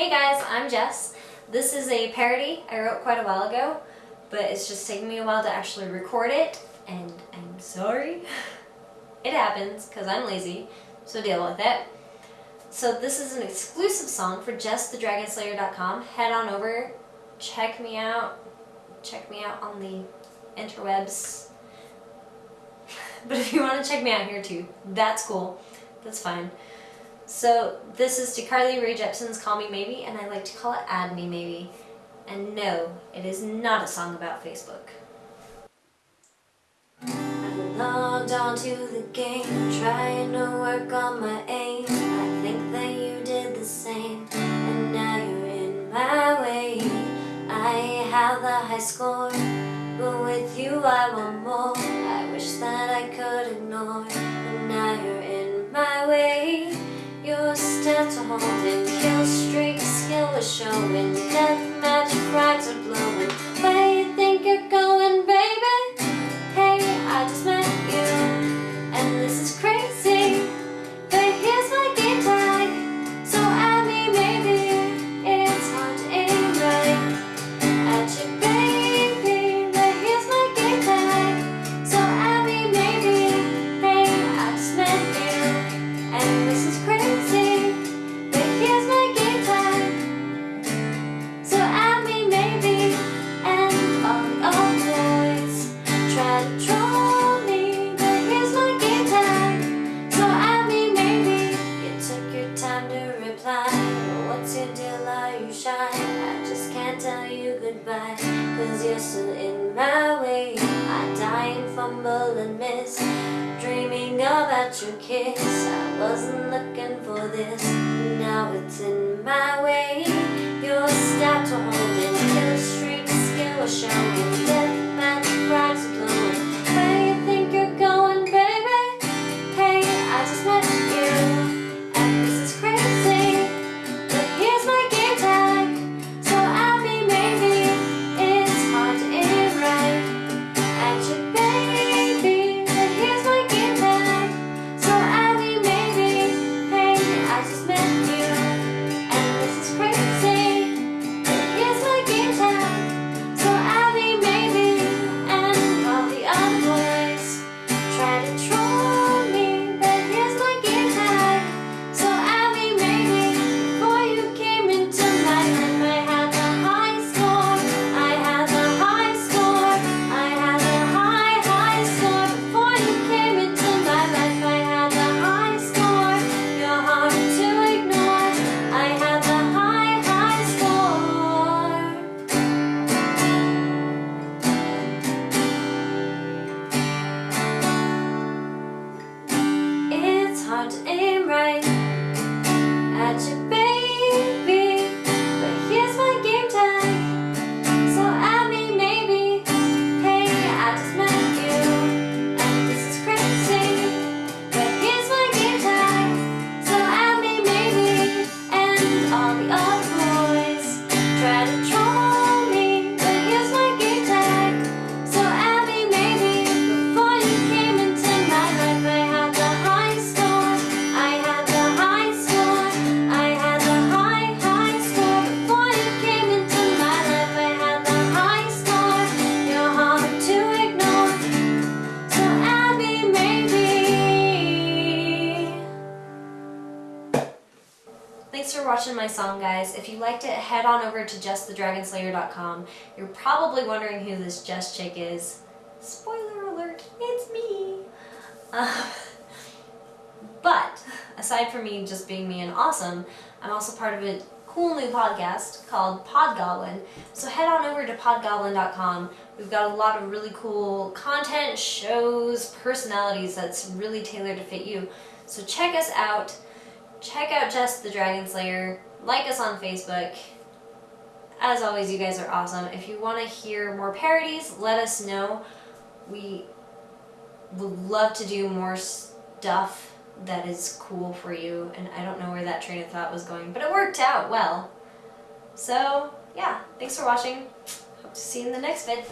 Hey guys, I'm Jess. This is a parody I wrote quite a while ago, but it's just taken me a while to actually record it, and I'm sorry. It happens, because I'm lazy, so deal with it. So this is an exclusive song for JessTheDragonSlayer.com. Head on over, check me out, check me out on the interwebs. but if you want to check me out here too, that's cool. That's fine. So this is to Carly Rae Jepsen's Call Me Maybe, and I like to call it Add Me Maybe. And no, it is not a song about Facebook. I logged onto the game, trying to work on my aim. I think that you did the same, and now you're in my way. I have the high score, but with you I want more. I wish that I could ignore, is showing, deathmatch cause in my way. I die and fumble and miss, dreaming about your kiss. I wasn't looking for this, now it's in my way. Your stats are holding, kill streak skill showing, all the other Thanks for watching my song, guys. If you liked it, head on over to jessthedragonslayer.com. You're probably wondering who this Jess chick is. Spoiler alert, it's me! Uh, but, aside from me just being me and awesome, I'm also part of a cool new podcast called Podgoblin. So head on over to podgoblin.com. We've got a lot of really cool content, shows, personalities that's really tailored to fit you. So check us out. Check out Jess the Dragon Slayer. Like us on Facebook. As always, you guys are awesome. If you want to hear more parodies, let us know. We would love to do more stuff that is cool for you. And I don't know where that train of thought was going, but it worked out well. So, yeah. Thanks for watching. Hope to see you in the next vid.